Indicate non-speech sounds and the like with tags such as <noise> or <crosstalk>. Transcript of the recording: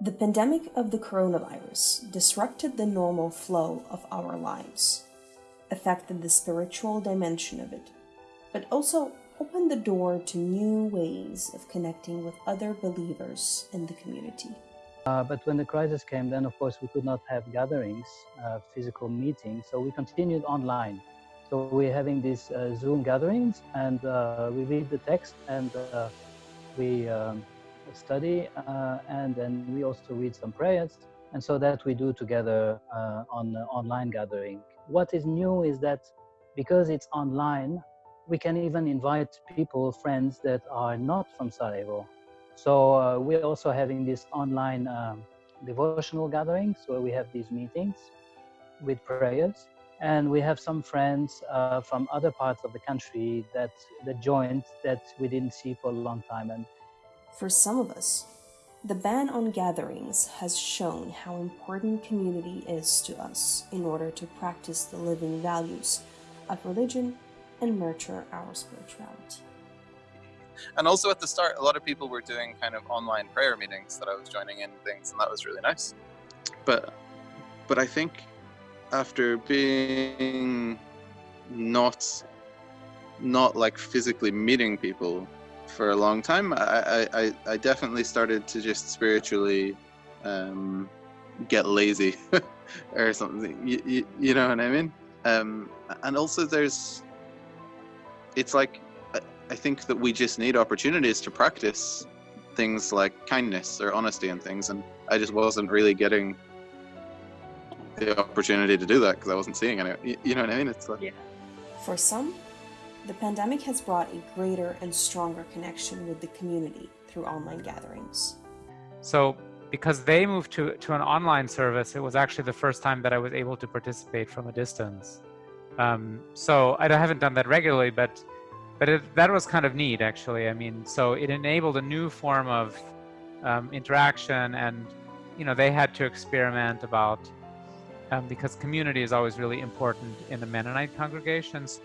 The pandemic of the coronavirus disrupted the normal flow of our lives, affected the spiritual dimension of it, but also opened the door to new ways of connecting with other believers in the community. Uh, but when the crisis came, then of course we could not have gatherings, uh, physical meetings, so we continued online. So we're having these uh, Zoom gatherings and uh, we read the text and uh, we um, study uh, and then we also read some prayers. And so that we do together on online gathering. What is new is that because it's online, we can even invite people, friends that are not from Sarajevo. So uh, we're also having this online um, devotional gatherings where we have these meetings with prayers. And we have some friends uh, from other parts of the country that, that joined that we didn't see for a long time. And For some of us, the ban on gatherings has shown how important community is to us in order to practice the living values of religion and nurture our spirituality. And also at the start, a lot of people were doing kind of online prayer meetings that I was joining in things, and that was really nice. But, but I think after being not, not like physically meeting people for a long time, I, I, I definitely started to just spiritually um, get lazy <laughs> or something. You, you, you, know what I mean? Um, and also there's it's like I think that we just need opportunities to practice things like kindness or honesty and things, and I just wasn't really getting the opportunity to do that because I wasn't seeing any. You know what I mean? It's like yeah. For some, the pandemic has brought a greater and stronger connection with the community through online gatherings. So because they moved to, to an online service, it was actually the first time that I was able to participate from a distance. Um, so I haven't done that regularly, but but it, that was kind of neat, actually. I mean, so it enabled a new form of um, interaction, and you know they had to experiment about um, because community is always really important in the Mennonite congregations.